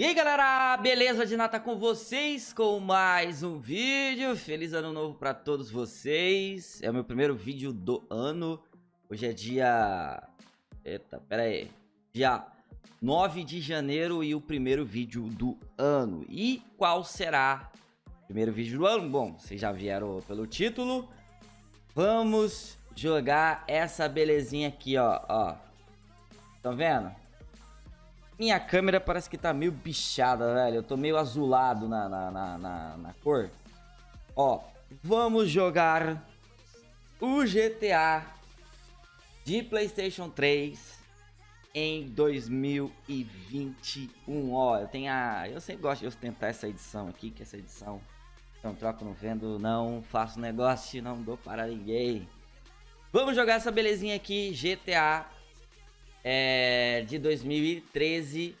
E aí galera, beleza? De nata com vocês? Com mais um vídeo. Feliz ano novo pra todos vocês. É o meu primeiro vídeo do ano. Hoje é dia... Eita, pera aí Dia 9 de janeiro e o primeiro vídeo do ano. E qual será o primeiro vídeo do ano? Bom, vocês já vieram pelo título. Vamos jogar essa belezinha aqui, ó, ó. Vendo? Minha câmera parece que tá meio bichada, velho. Eu tô meio azulado na, na, na, na, na cor. Ó, vamos jogar o GTA de Playstation 3 em 2021. Ó, eu tenho a... Eu sempre gosto de ostentar essa edição aqui, que essa edição... Não troco, não vendo, não faço negócio, não dou para ninguém. Vamos jogar essa belezinha aqui, GTA é, de 2013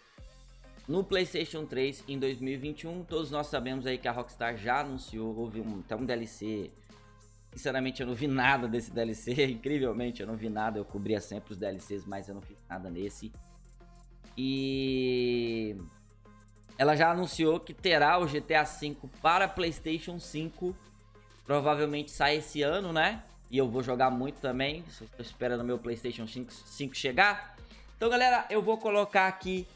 no PlayStation 3 em 2021. Todos nós sabemos aí que a Rockstar já anunciou, houve um, até um DLC. Sinceramente, eu não vi nada desse DLC. Incrivelmente, eu não vi nada. Eu cobria sempre os DLCs, mas eu não fiz nada nesse. E ela já anunciou que terá o GTA V para PlayStation 5. Provavelmente sai esse ano, né? E eu vou jogar muito também. Estou esperando meu PlayStation 5, 5 chegar. Então, galera, eu vou colocar aqui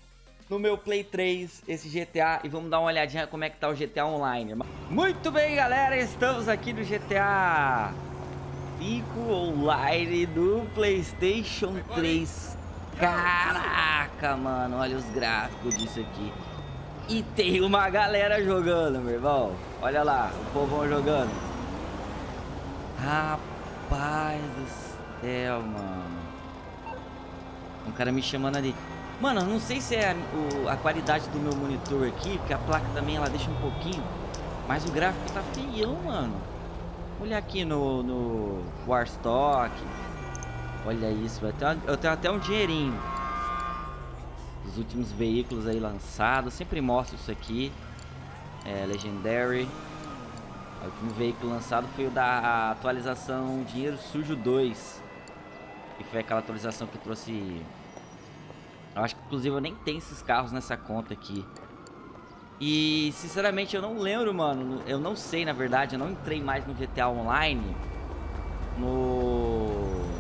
no meu Play 3 esse GTA e vamos dar uma olhadinha como é que tá o GTA Online. Muito bem, galera, estamos aqui no GTA 5 Online do PlayStation 3. Caraca, mano, olha os gráficos disso aqui. E tem uma galera jogando, meu irmão. Olha lá, o povão jogando. Rapaz. Rapaz do céu, mano. Um cara me chamando ali. Mano, não sei se é a, o, a, qualidade do meu monitor aqui, porque a placa também ela deixa um pouquinho. Mas o gráfico tá feião, mano. Olha aqui no, no Warstock. Olha isso, eu tenho, eu tenho até um dinheirinho. Os últimos veículos aí lançados. Sempre mostro isso aqui. É, Legendary. O último veículo lançado foi o da atualização Dinheiro Sujo 2. Que foi aquela atualização que trouxe... Eu acho que inclusive eu nem tenho esses carros nessa conta aqui. E sinceramente eu não lembro, mano. Eu não sei, na verdade. Eu não entrei mais no GTA Online. No...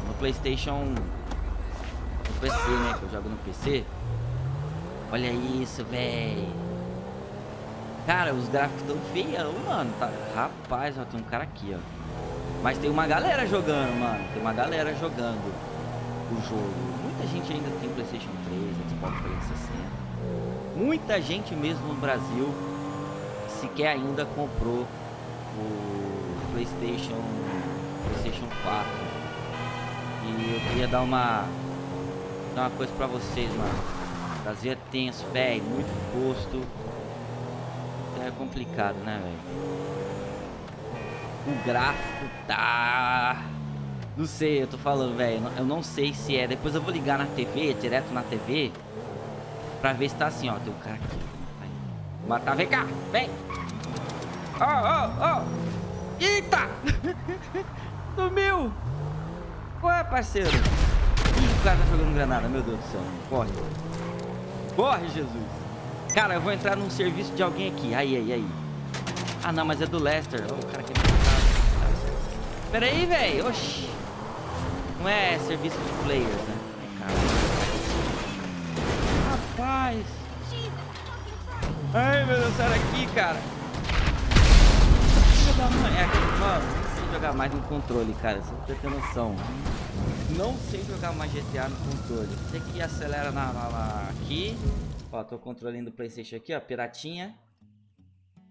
No Playstation... No PC, né? Que eu jogo no PC. Olha isso, velho. Cara, os gráficos tão feião, mano. Tá... Rapaz, ó, tem um cara aqui, ó. Mas tem uma galera jogando, mano. Tem uma galera jogando o jogo. Muita gente ainda tem Playstation 3, Xbox 360. Muita gente mesmo no Brasil sequer ainda comprou o Playstation, Playstation 4. E eu queria dar uma, dar uma coisa pra vocês, mano. Brasil é tenso, velho. Muito gosto é complicado, né, velho? O gráfico tá... Não sei, eu tô falando, velho. Eu não sei se é. Depois eu vou ligar na TV, direto na TV. Pra ver se tá assim, ó. Tem um cara aqui. Matar, vem cá, vem. Ó, ó, ó. Eita! Sumiu! Ué, parceiro? Ih, o cara tá jogando granada, meu Deus do céu. Corre. Corre, Jesus. Cara, eu vou entrar num serviço de alguém aqui. Aí, aí, aí. Ah, não, mas é do Lester. Oh, o cara me matar. Pera aí, velho. Oxi. Não é serviço de players, né? É. Rapaz. Ai, meu Deus, sai daqui, cara. Filho da mãe. É, mano, não sei jogar mais no controle, cara. Só pra ter noção. Não sei jogar mais GTA no controle. Você que acelera na, na, na aqui Ó, tô controlando o Playstation aqui, ó, piratinha.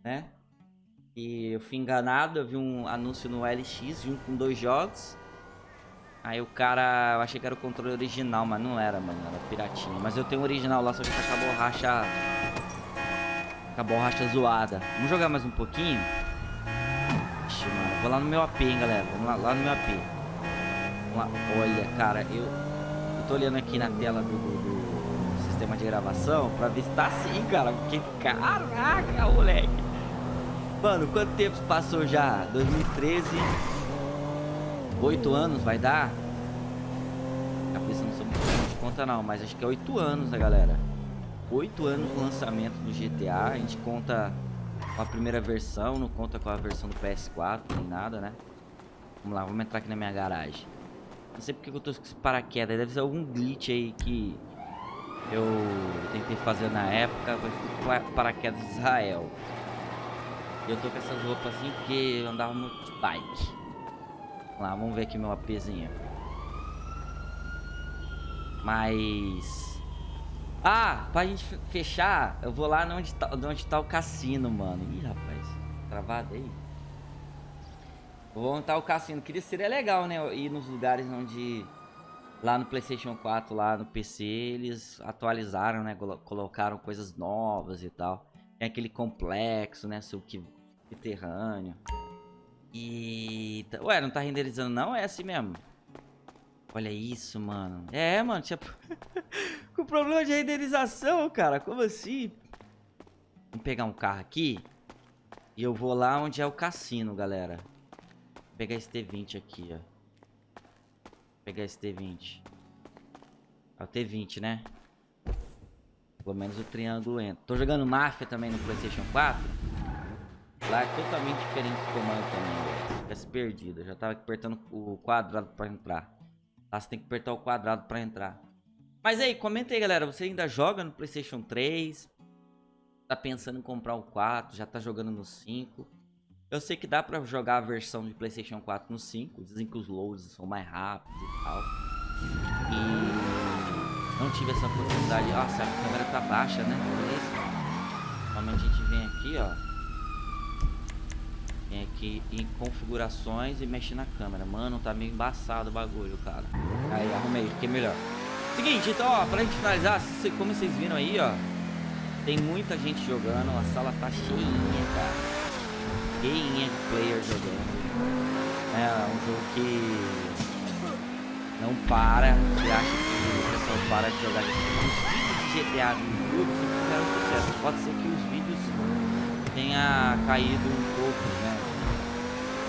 Né? E eu fui enganado, eu vi um anúncio no LX junto com dois jogos. Aí o cara, eu achei que era o controle original, mas não era, mano, era piratinha. Mas eu tenho o original lá, só que tá com a borracha... Com a borracha zoada. Vamos jogar mais um pouquinho? Ixi, mano, vou lá no meu AP, hein, galera. Vamos lá, lá no meu AP. Vamos lá. Olha, cara, eu... Eu tô olhando aqui na tela do, do, de gravação pra ver se tá assim, cara. Porque, caraca, moleque. Mano, quanto tempo passou já? 2013. Oito anos vai dar? Cabeça não sou muito de conta não, mas acho que é oito anos, né, galera? oito anos do lançamento do GTA. A gente conta com a primeira versão, não conta com a versão do PS4, nem nada, né? Vamos lá, vamos entrar aqui na minha garagem. Não sei porque eu tô com esse paraquedas. Deve ser algum glitch aí que eu tentei fazer na época. Vai paraquedas de Israel. Eu tô com essas roupas assim porque eu andava muito bike. Vamos lá, vamos ver aqui meu APzinho. Mas... Ah, pra gente fechar, eu vou lá onde tá, onde tá o cassino, mano. Ih, rapaz, travado aí. Vou montar o cassino. Queria, seria legal, né? Ir nos lugares onde... Lá no Playstation 4, lá no PC, eles atualizaram, né? Colocaram coisas novas e tal. Tem aquele complexo, né? Subterrâneo. E... Ué, não tá renderizando não? É assim mesmo. Olha isso, mano. É, mano, tinha... Com problema de renderização, cara. Como assim? Vamos pegar um carro aqui. E eu vou lá onde é o cassino, galera. Vou pegar esse T20 aqui, ó. Pegar esse T20. É o T20, né? Pelo menos o triângulo entra. Tô jogando Mafia também no Playstation 4. Lá é totalmente diferente do comando também, velho. Fica se perdido. Eu já tava apertando o quadrado pra entrar. Lá você tem que apertar o quadrado pra entrar. Mas aí, comenta aí, galera. Você ainda joga no Playstation 3? Tá pensando em comprar o 4? Já tá jogando no 5? Eu sei que dá pra jogar a versão de Playstation 4 no 5. Dizem que os loads são mais rápidos e tal. E não tive essa oportunidade. Nossa, a câmera tá baixa, né? Normalmente a gente vem aqui, ó. Vem aqui em configurações e mexe na câmera. Mano, tá meio embaçado o bagulho, cara. Aí, arrumei, fiquei melhor. Seguinte, então, ó, pra gente finalizar, como vocês viram aí, ó. Tem muita gente jogando, a sala tá cheinha, cara cheinha de player jogando. É um jogo que não para. Você acha que o pessoal para de jogar? Os vídeos de GTA no YouTube sempre fizeram sucesso. Pode ser que os vídeos tenha caído um pouco, né?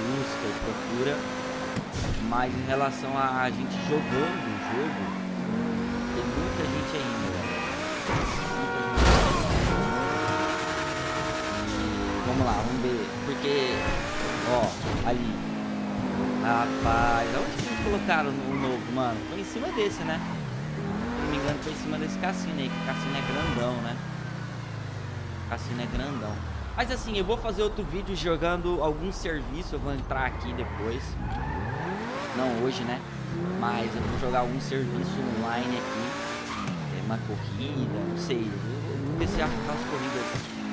Busca e procura. Mas em relação a gente jogando o jogo, tem muita gente ainda, Vamos lá, vamos ver. Porque, ó, ali. Rapaz, onde que eles colocaram o novo, mano? Foi em cima desse, né? Se não me engano, foi em cima desse cassino aí, que o cassino é grandão, né? O cassino é grandão. Mas assim, eu vou fazer outro vídeo jogando algum serviço, eu vou entrar aqui depois. Não hoje, né? Mas eu vou jogar algum serviço online aqui. É uma corrida, não sei. Eu vou ver se acho as corridas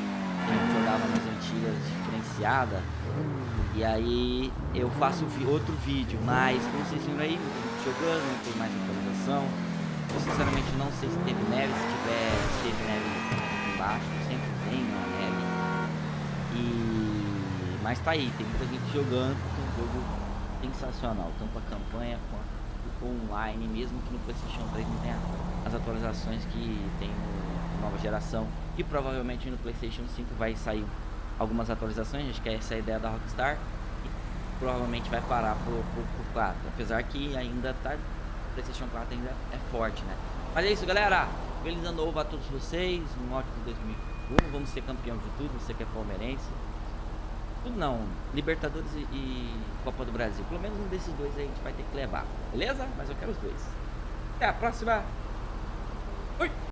que a gente jogava nas antigas diferenciada. E aí eu faço outro vídeo, mas como vocês viram aí, jogando, não tem mais atualização. Eu sinceramente não sei se teve neve, se tiver, se teve neve embaixo, sempre tem uma neve. E mas tá aí, tem muita gente jogando, é um jogo sensacional, tanto a campanha quanto online, mesmo que no Playstation 3 não tenha as atualizações que tem no nova geração e provavelmente no Playstation 5 vai sair algumas atualizações, acho que é essa a ideia da Rockstar. E provavelmente vai parar pro, pro, pro 4, apesar que ainda tá... O Playstation 4 ainda é forte, né? Mas é isso, galera. Feliz ano novo a todos vocês, um ótimo 2001. Vamos ser campeão de tudo, você que é palmeirense. Tudo não, Libertadores e, e Copa do Brasil. Pelo menos um desses dois aí a gente vai ter que levar, beleza? Mas eu quero os dois. Até a próxima. Fui!